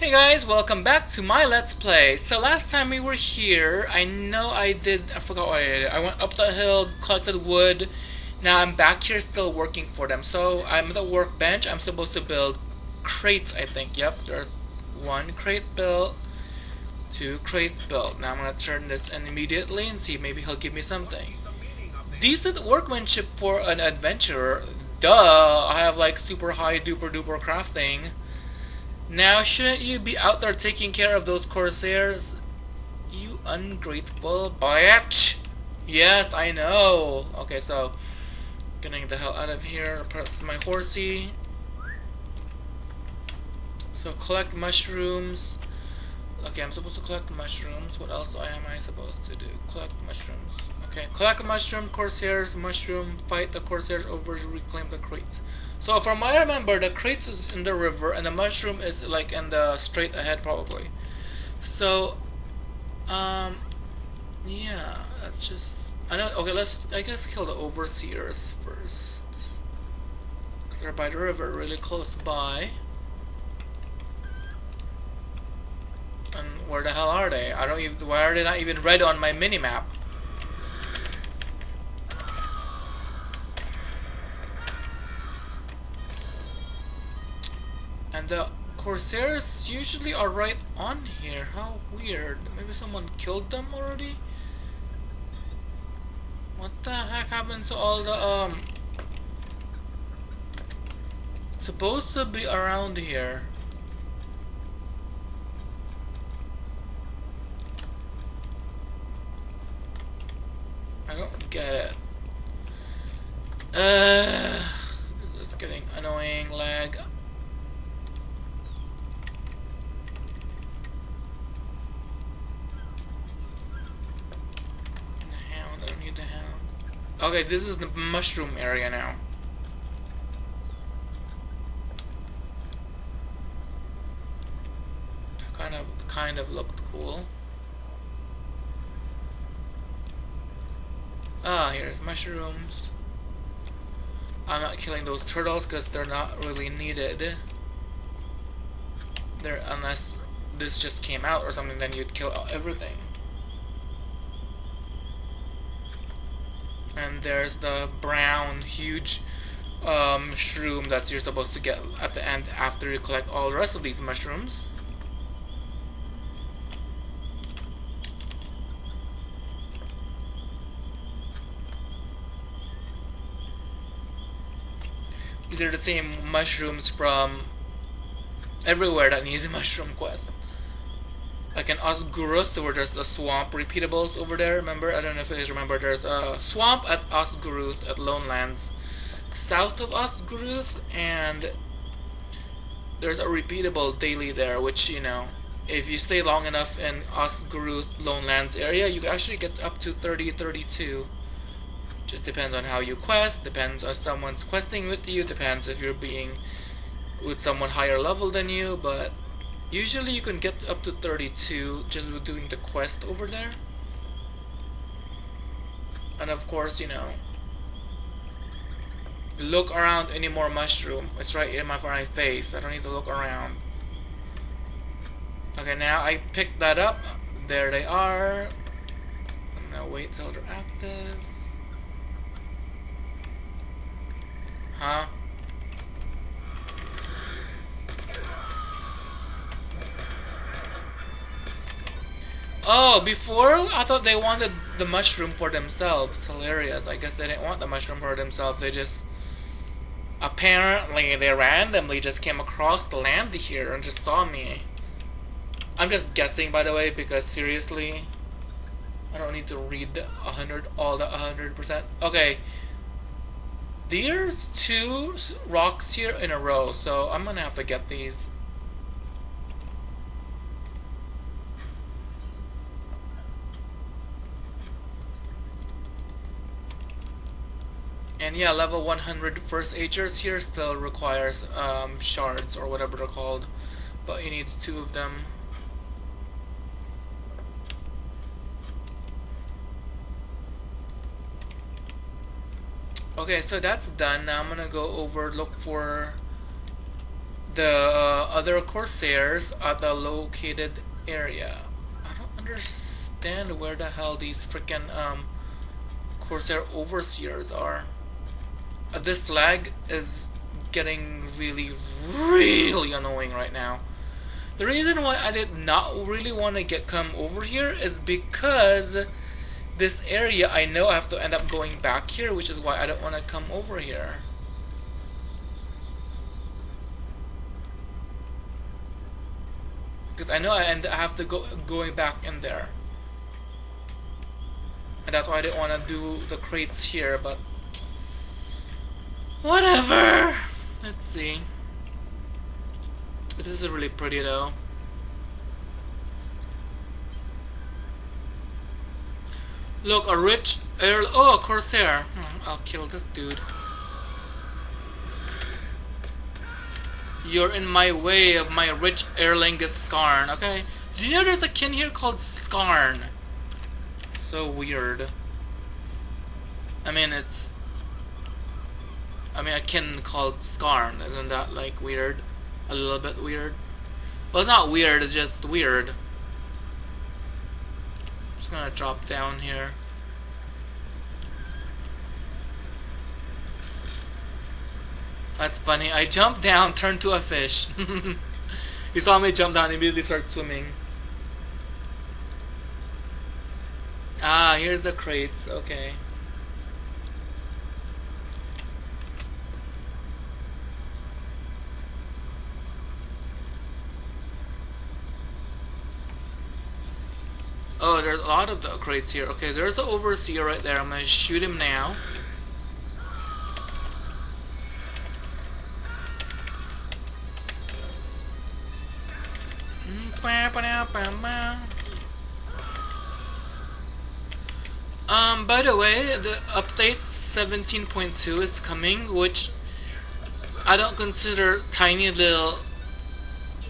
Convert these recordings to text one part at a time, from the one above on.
Hey guys, welcome back to my Let's Play. So last time we were here, I know I did, I forgot what I did. I went up the hill, collected wood. Now I'm back here still working for them. So I'm at the workbench. I'm supposed to build crates, I think. Yep, there's one crate built, two crate built. Now I'm going to turn this in immediately and see maybe he'll give me something. Decent workmanship for an adventurer. Duh, I have like super high duper duper crafting. Now, shouldn't you be out there taking care of those corsairs? You ungrateful bitch! Yes, I know! Okay, so, getting the hell out of here, press my horsey. So, collect mushrooms. Okay, I'm supposed to collect mushrooms. What else am I supposed to do? Collect mushrooms. Okay, collect mushroom, corsairs, mushroom, fight the corsairs over, reclaim the crates. So from what I remember, the crates is in the river and the mushroom is like in the straight ahead probably. So, um, yeah, that's just, I know, okay, let's, I guess kill the overseers first. Because they're by the river, really close by. And where the hell are they? I don't even, why are they not even red on my mini-map? And the Corsairs usually are right on here. How weird. Maybe someone killed them already? What the heck happened to all the, um... Supposed to be around here. I don't get it. Uh, this is getting annoying lag. Okay, this is the mushroom area now. Kind of, kind of looked cool. Ah, here's mushrooms. I'm not killing those turtles because they're not really needed. They're, unless this just came out or something, then you'd kill everything. And there's the brown huge um, shroom that you're supposed to get at the end after you collect all the rest of these mushrooms. These are the same mushrooms from everywhere that needs a mushroom quest like in Ost Guruth where there's the swamp repeatables over there remember? I don't know if you guys remember. There's a swamp at Ost Guruth at Lone Lands south of Ost Guruth and there's a repeatable daily there which you know if you stay long enough in Ost Guruth Lone Lands area you actually get up to 30 32 just depends on how you quest depends on someone's questing with you depends if you're being with someone higher level than you but Usually you can get up to 32 just with doing the quest over there. And of course, you know, look around any more mushroom. It's right in my, face. I don't need to look around. Okay, now I picked that up. There they are. I'm gonna wait till they're active. Huh? Oh, before I thought they wanted the mushroom for themselves. Hilarious. I guess they didn't want the mushroom for themselves. They just apparently they randomly just came across the land here and just saw me. I'm just guessing by the way because seriously I don't need to read a hundred all the hundred percent. Okay. There's two rocks here in a row, so I'm gonna have to get these. And yeah, level 100 first agers here still requires um, shards or whatever they're called. But you need two of them. Okay, so that's done. Now I'm gonna go over look for the uh, other Corsairs at the located area. I don't understand where the hell these freaking um, Corsair Overseers are. This lag is getting really, really annoying right now. The reason why I did not really want to get come over here is because this area I know I have to end up going back here, which is why I don't want to come over here. Because I know I end I have to go going back in there. And that's why I didn't want to do the crates here, but whatever. Let's see. This is really pretty though. Look, a rich Earl. Oh, a Corsair. Hmm, I'll kill this dude. You're in my way of my rich Erlingus Skarn, okay? Do you know there's a kin here called Skarn? So weird. I mean, it's... I mean, a kin called Skarn. Isn't that, like, weird? A little bit weird? Well, it's not weird, it's just weird. I'm just gonna drop down here. That's funny. I jumped down, turned to a fish. he saw me jump down, immediately start swimming. Ah, here's the crates. Okay. There's a lot of the crates here. Okay, there's the overseer right there. I'm gonna shoot him now. Um, by the way, the update 17.2 is coming, which I don't consider tiny little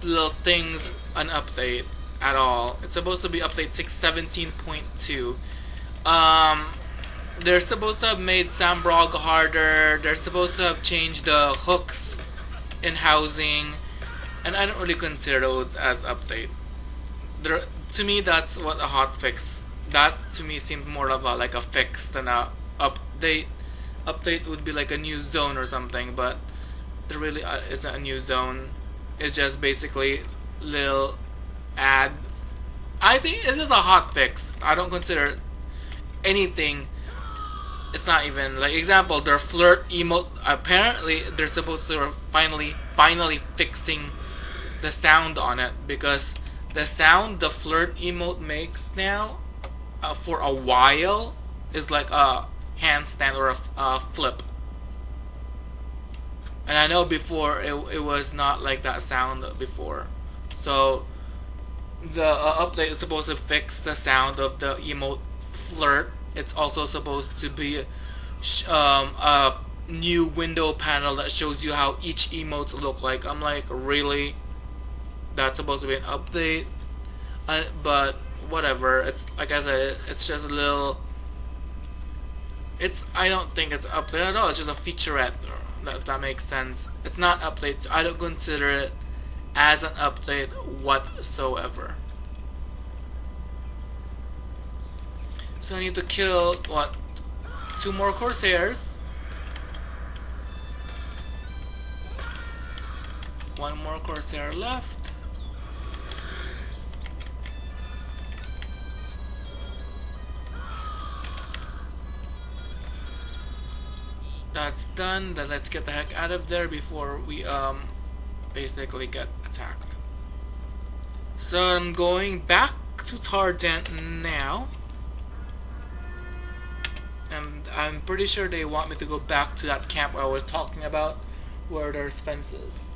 little things an update at all. It's supposed to be update 617.2. Um, they're supposed to have made Sambrog harder. They're supposed to have changed the hooks in housing and I don't really consider those as update. To me, that's what a hot fix. That to me seems more of a like a fix than a update. Update would be like a new zone or something, but it really uh, isn't a new zone. It's just basically little add. I think this is a hot fix. I don't consider anything. It's not even like example. Their flirt emote. Apparently, they're supposed to finally finally fixing the sound on it because the sound the flirt emote makes now uh, for a while is like a handstand or a, a flip and I know before it, it was not like that sound before so the uh, update is supposed to fix the sound of the emote flirt it's also supposed to be um, a new window panel that shows you how each emotes look like. I'm like really? That's supposed to be an update? Uh, but whatever. It's like I said it's just a little it's I don't think it's update at all. It's just a featurette if that makes sense. It's not update. I don't consider it as an update whatsoever. So I need to kill what two more Corsairs? One more Corsair left. That's done, then let's get the heck out of there before we um basically get So I'm going back to Tardent now. And I'm pretty sure they want me to go back to that camp I was talking about where there's fences.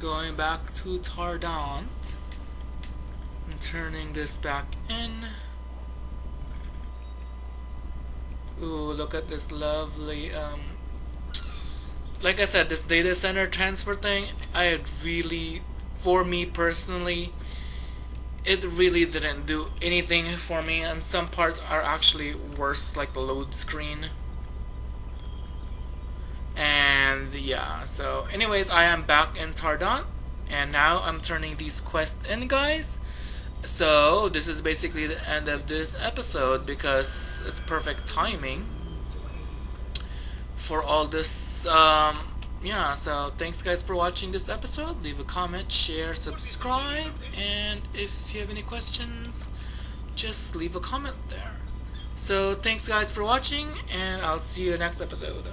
going back to Tardant and turning this back in. Ooh, look at this lovely, um, like I said, this data center transfer thing, I had really, for me personally, it really didn't do anything for me and some parts are actually worse like the load screen and yeah so anyways I am back in Tardont and now I'm turning these quests in guys so this is basically the end of this episode because it's perfect timing for all this um, yeah so thanks guys for watching this episode. Leave a comment share subscribe and if you have any questions just leave a comment there. So thanks guys for watching and I'll see you next episode